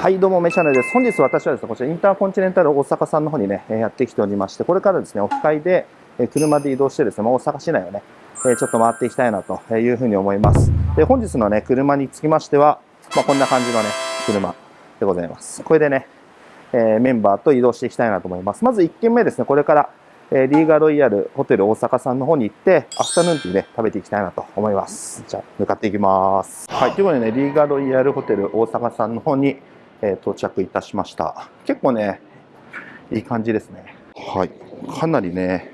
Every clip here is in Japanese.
はいどうもメシャネです本日私はですねこちらインターコンチネンタル大阪さんの方にねやってきておりましてこれからですねオフ会で車で移動してですね、ま、大阪市内をねちょっと回っていきたいなというふうに思いますで本日のね車につきましては、まあ、こんな感じのね車でございますこれでね、えー、メンバーと移動していきたいなと思いますまず1軒目ですねこれからえリーガロイヤルホテル大阪さんの方に行って、アフタヌーンティーで食べていきたいなと思います。じゃあ、向かっていきます。はい、ということでね、リーガロイヤルホテル大阪さんの方に、えー、到着いたしました。結構ね、いい感じですね。はい。かなりね、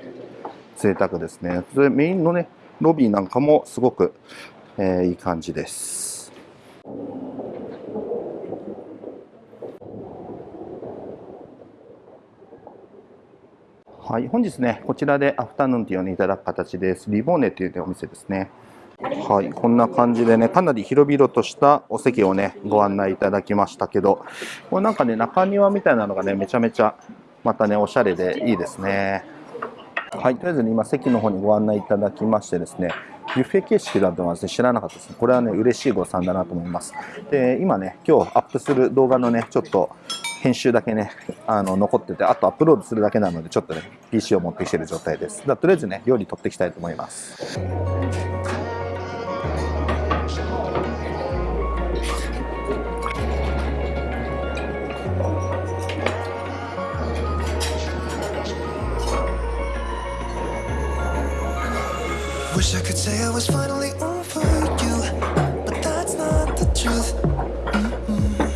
贅沢ですね。それメインのね、ロビーなんかもすごく、えー、いい感じです。はい、本日ね、こちらでアフタヌーンティーを、ね、いただく形です。リボーネという、ね、お店ですね。はい、こんな感じでね、かなり広々としたお席をね、ご案内いただきましたけど、これなんかね、中庭みたいなのがね、めちゃめちゃ、またね、おしゃれでいいですね。はい、とりあえず、ね、今、席の方にご案内いただきましてですね、ビュッフェ形式だとは、ね、知らなかったですね。これはね、嬉しいご参だなと思います。で、今ね、今日アップする動画のね、ちょっと、編集だけね、あの、残ってて、あとアップロードするだけなので、ちょっとね、PC を持ってきてる状態です。だとりあえずね、料理取っていきたいと思います。Wish I could say I was finally over you, but that's not the truth. Mm -mm.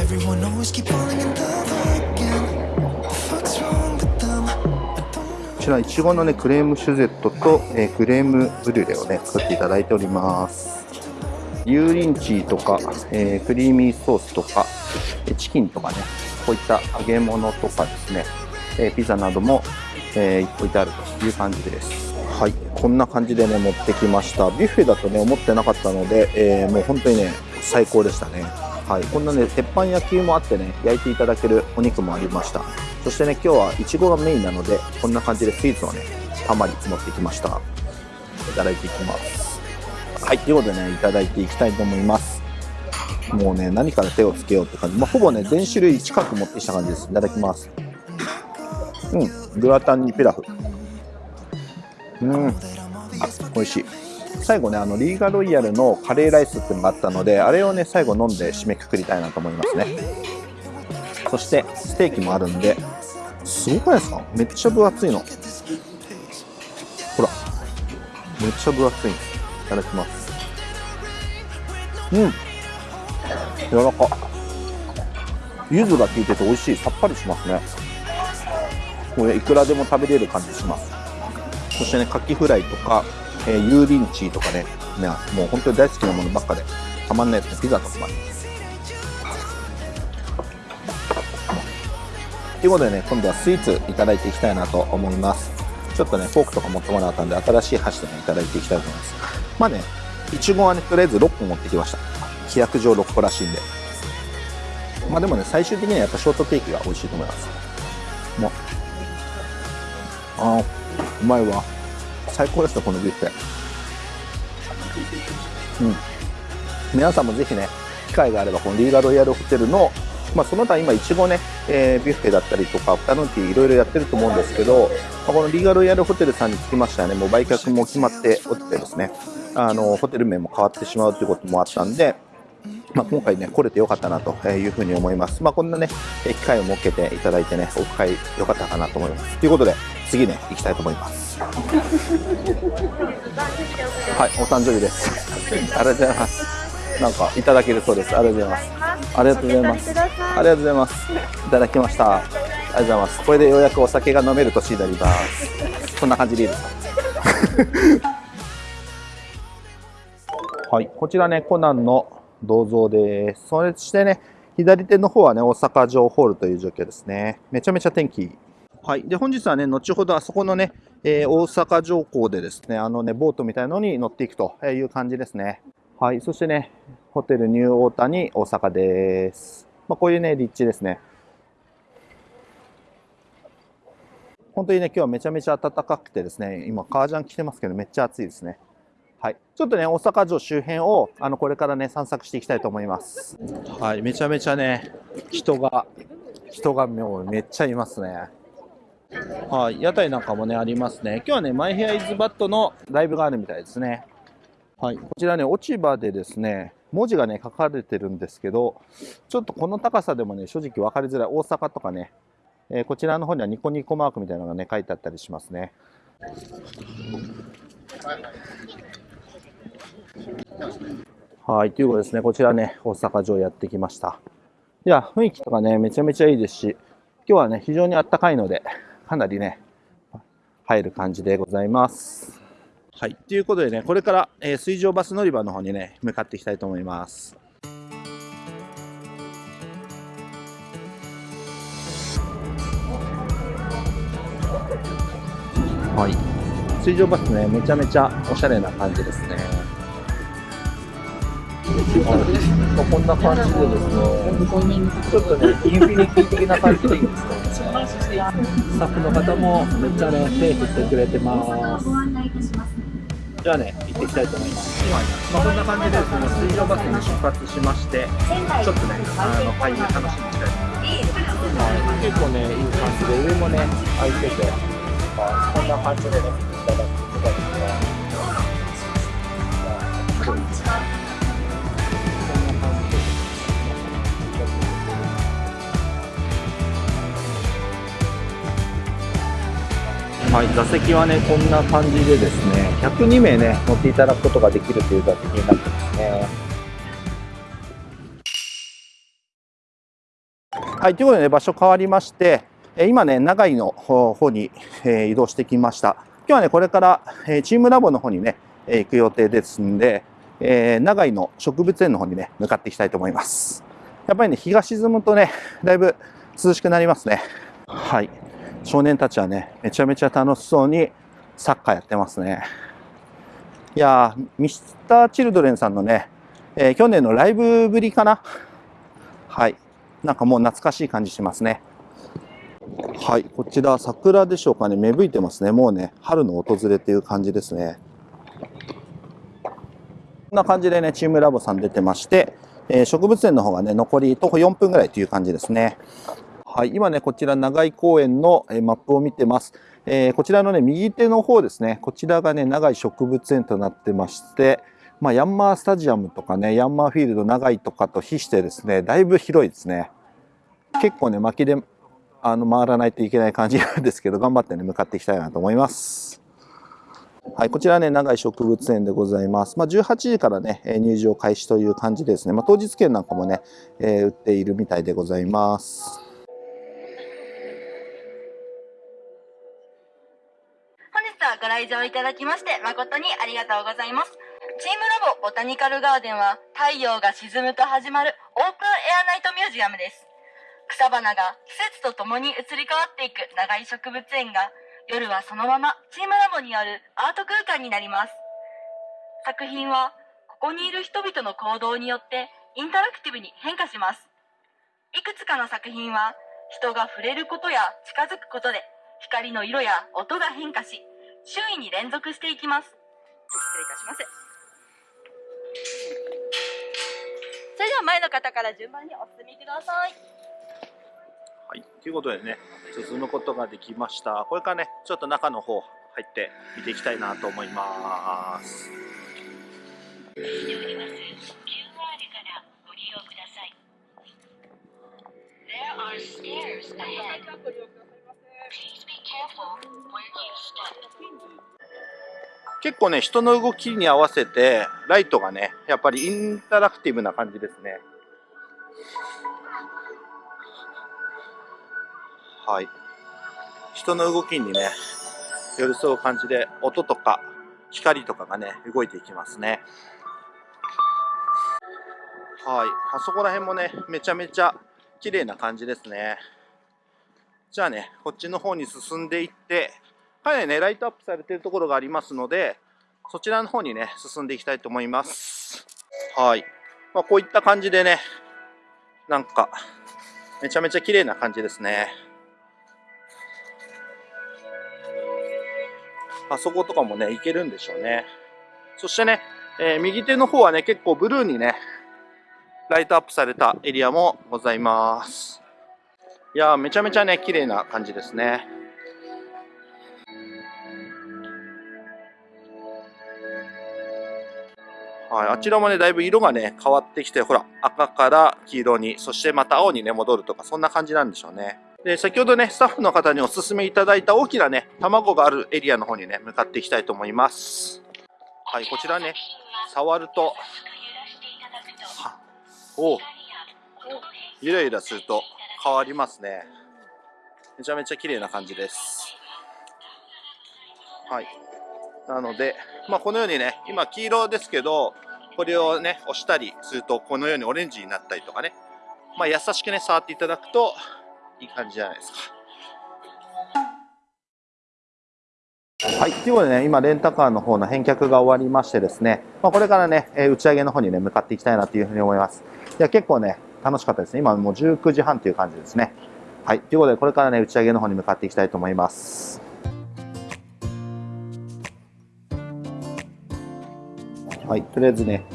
Everyone always keep falling in love again. The fuck's wrong with them? こちらいちごのねクレームシュゼットと、えー、クレームブリュレをね作っていただいております油淋鶏とか、えー、クリーミーソースとかチキンとかねこういった揚げ物とかですね、えー、ピザなども、えー、置いてあるという感じですはい。こんな感じでね持ってきました。ビュッフェだとね思ってなかったので、えー、もう本当にね最高でしたね。はい。こんなね鉄板焼きもあってね焼いていただけるお肉もありました。そしてね今日はいちごがメインなのでこんな感じでスイーツをねたまに持ってきました。いただいていきます。はい。ということでねいただいていきたいと思います。もうね何から手をつけようって感じ、まあ、ほぼね全種類近く持ってきた感じです。いただきます。うん。グラタンにピラフ。うん。美味しい。最後ねあのリーガロイヤルのカレーライスっていうのがあったのであれをね最後飲んで締めくくりたいなと思いますね。そしてステーキもあるんで。すごくないですか？めっちゃ分厚いの。ほら。めっちゃ分厚いいただきます。うん。柔らか。柚子が効いてて美味しい。さっぱりしますね。これいくらでも食べれる感じします。そしてね、カキフライとか、えー、油淋鶏とかね、ね、もう本当に大好きなものばっかで、たまんないですね、ピザとかもあります。ということでね、今度はスイーツいただいていきたいなと思います。ちょっとね、フォークとか持ってもらったんで、新しい箸でね、いただいていきたいと思います。まあね、いちごはね、とりあえず6個持ってきました。規約上6個らしいんで。まあでもね、最終的にはやっぱショートケーキが美味しいと思います。もう、ああ、うまいわ最高ですよこのビュッフェうん。皆さんもぜひね機会があればこのリーガロイヤルホテルのまあ、その他今いちごね、えー、ビュッフェだったりとかアフタヌーンティーいろいろやってると思うんですけど、まあ、このリーガロイヤルホテルさんにつきましてはね。もう売却も決まっておってですね。あのホテル名も変わってしまうということもあったんでまあ、今回ね、来れてよかったなというふうに思います。まあ、こんなね、機会を設けていただいてね、オフ会良かったかなと思います。ということで、次ね、行きたいと思います。はい、お誕生日です。ありがとうございます。なんかいただけるそうです。ありがとうございます。ありがとうございます。ありがとうございます。いただきました。ありがとうございます。これでようやくお酒が飲める年になります。こんな感じでいいですか？はい、こちらね、コナンの銅像です。そしてね、左手の方はね、大阪城ホールという状況ですね。めちゃめちゃ天気はい。で、本日はね、後ほどあそこのね、えー、大阪城港でですね、あのね、ボートみたいのに乗っていくという感じですね。はい。そしてね、ホテルニューオータニ大阪です。まあ、こういうね、立地ですね。本当にね、今日はめちゃめちゃ暖かくてですね、今、革ジャン着てますけど、めっちゃ暑いですね。はい、ちょっとね、大阪城周辺をあのこれからね、散策していきたいと思います。はい、めちゃめちゃね、人が、人がもうめっちゃいますね。はい、屋台なんかもね、ありますね。今日はね、マイヘアイズバットのライブがあるみたいですね。はい、こちらね、落ち葉でですね、文字がね、書かれてるんですけど、ちょっとこの高さでもね、正直分かりづらい。大阪とかね、えーこちらの方にはニコニコマークみたいなのがね、書いてあったりしますね。はい、ということですね、こちらね、大阪城やってきました。いや、雰囲気とかね、めちゃめちゃいいですし、今日はね、非常にあったかいので、かなりね、入る感じでございます。はい、ということでね、これから、えー水上バス乗り場の方にね、向かっていきたいと思います。はい、水上バスね、めちゃめちゃおしゃれな感じですね。はい、こんな感じでですね、ちょっとね、インフィニティ的な感じでいいですね。スタッフの方もめっちゃね、手振ってくれてます。じゃあね、行ってきたいと思います。まあ、こんな感じでですね、水上バスに出発しまして、ちょっとね、あの、会議楽しみにしたいと思います。結構ね、いい感じで、上もね、開いてて、まあこんな感じでね、いただきはい、座席はね、こんな感じでですね、102名ね、乗っていただくことができるという座席になってますね。はい、ということでね、場所変わりまして、今ね、長井の方に、移動してきました。今日はね、これから、チームラボの方にね、行く予定ですんで、長井の植物園の方にね、向かっていきたいと思います。やっぱりね、日が沈むとね、だいぶ涼しくなりますね。はい。少年たちはね、めちゃめちゃ楽しそうにサッカーやってますね。いやー、ミスターチルドレンさんのね、えー去年のライブぶりかな？はい。なんかもう懐かしい感じしますね。はい。こちら、桜でしょうかね。芽吹いてますね。もうね、春の訪れっていう感じですね。こんな感じでね、チームラボさん出てまして、えー植物園の方がね、残り徒歩4分ぐらいという感じですね。はい、今ね、こちら長井公園のえマップを見てます。えーこちらのね、右手の方ですね、こちらがね、長井植物園となってまして、まあ、ヤンマースタジアムとかね、ヤンマーフィールド長井とかと比してですね、だいぶ広いですね。結構ね、巻きであの回らないといけない感じなんですけど、頑張ってね、向かっていきたいなと思います。はい、こちらね、長井植物園でございます。まあ、18時からね、入場開始という感じですね。まあ、当日券なんかもね、えー売っているみたいでございます。ご来場いただきまして誠にありがとうございます。チームラボボタニカルガーデンは太陽が沈むと始まるオープンエアナイトミュージアムです。草花が季節とともに移り変わっていく長居植物園が夜はそのままチームラボにあるアート空間になります。作品はここにいる人々の行動によってインタラクティブに変化します。いくつかの作品は人が触れることや近づくことで光の色や音が変化し周囲に連続していきます失礼いたしますそれでは前の方から順番にお進みくださいはい、ということでね、進むことができました。これからね、ちょっと中の方入って見ていきたいなと思います。QR からご利用ください。There are stairs ahead. 結構ね、人の動きに合わせて、ライトがね、やっぱりインタラクティブな感じですね。はい。人の動きにね、寄り添う感じで、音とか光とかがね、動いていきますね。はい。あそこら辺もね、めちゃめちゃ綺麗な感じですね。じゃあね、こっちの方に進んでいって、かなりね、ライトアップされてるところがありますので、そちらの方にね、進んでいきたいと思います。はい。まあ、こういった感じでね、なんか、めちゃめちゃ綺麗な感じですね。あそことかもね、行けるんでしょうね。そしてね、えー右手の方はね、結構ブルーにね、ライトアップされたエリアもございます。いやー、めちゃめちゃね、綺麗な感じですね。はい、あちらもね、だいぶ色がね、変わってきて、ほら、赤から黄色に、そしてまた青にね、戻るとか、そんな感じなんでしょうね。で、先ほどね、スタッフの方にお勧めいただいた大きなね、卵があるエリアの方にね、向かっていきたいと思います。はい、こちらね、触ると、はおうゆらゆらすると変わりますね。めちゃめちゃ綺麗な感じです。はい。なので、まあ、このようにね、今黄色ですけど、これをね、押したりすると、このようにオレンジになったりとかね、まあ、優しくね、触っていただくといい感じじゃないですか。はい、ということでね、今、レンタカーの方の返却が終わりましてですね、まあ、これからね、えー打ち上げの方にね、向かっていきたいなというふうに思います。いや、結構ね、楽しかったですね。今もう19時半という感じですね。はい、ということで、これからね、打ち上げの方に向かっていきたいと思います。はい、とりあえずね、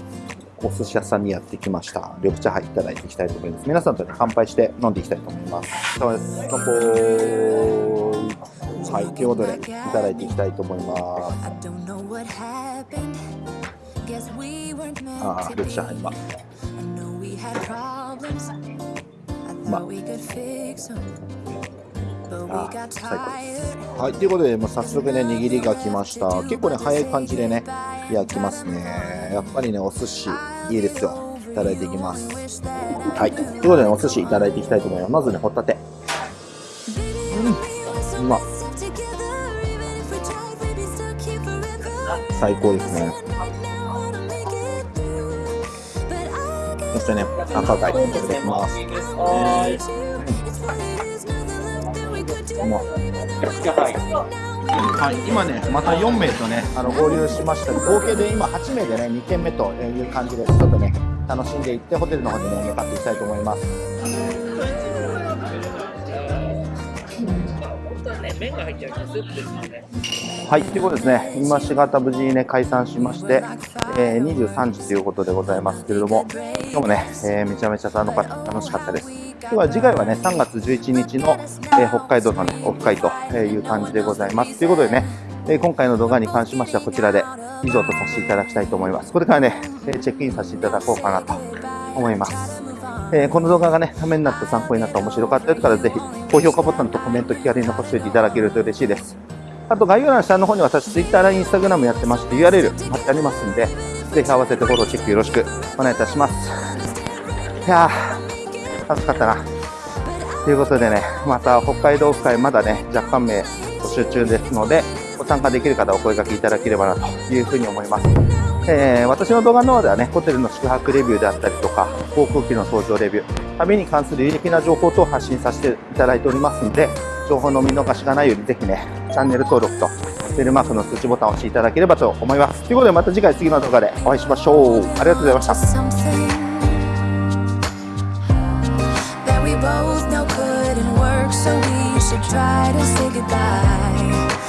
お寿司屋さんにやってきました。緑茶杯いただいていきたいと思います。皆さんとね、乾杯して飲んでいきたいと思います。そうです。乾杯。はい、ということで、いただいていきたいと思います。ああ、緑.茶杯は。I know we had problems. I Ma- thought we could fix them. But we ああ、最高です。はい、ということで、もう早速ね、握りが来ました。結構ね、早い感じでね、焼きますね。やっぱりね、お寿司、いいですよ。いただいていきます。はい、ということで、ね、お寿司いただいていきたいと思います。まずね、ホタテ。うまっ最高ですね。してね、赤貝、いただきます。はい、今ね、また4名とね、あの合流しました。合計で今8名でね、2軒目という感じで、ちょっとね、楽しんでいって、ホテルの方にね、向かっていきたいと思います。麺が入ってるスープです。はい、ということですね、今しがた無事にね、解散しまして、えー23時ということでございますけれども、今日もね、えーめちゃめちゃ楽しかったです。では次回はね、3月11日の、えー北海道のね、オフ会という感じでございます。ということでね、え今回の動画に関しましてはこちらで以上とさせていただきたいと思います。これからね、えチェックインさせていただこうかなと思います。えこの動画がね、ためになった、参考になった、面白かったよとからぜひ、高評価ボタンとコメント気軽に残しておいていただけると嬉しいです。あと概要欄下の方に私、Twitter や Instagram やってまして、URL 貼ってありますんで、ぜひ合わせてフォローチェックよろしくお願いいたします。いやー、楽しかったな。ということでね、また北海道オフ会まだね、若干名募集中ですので、ご参加できる方お声掛けいただければなというふうに思います。えー私の動画の方ではね、ホテルの宿泊レビューであったりとか、航空機の搭乗レビュー、旅に関する有益な情報等を発信させていただいておりますので、情報の見逃しがないようにぜひね、チャンネル登録とベルマークの通知ボタンを押していただければと思います。ということでまた次回次の動画でお会いしましょう。ありがとうございました。We both know couldn't work, so we should try to say goodbye.